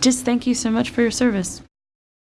just thank you so much for your service.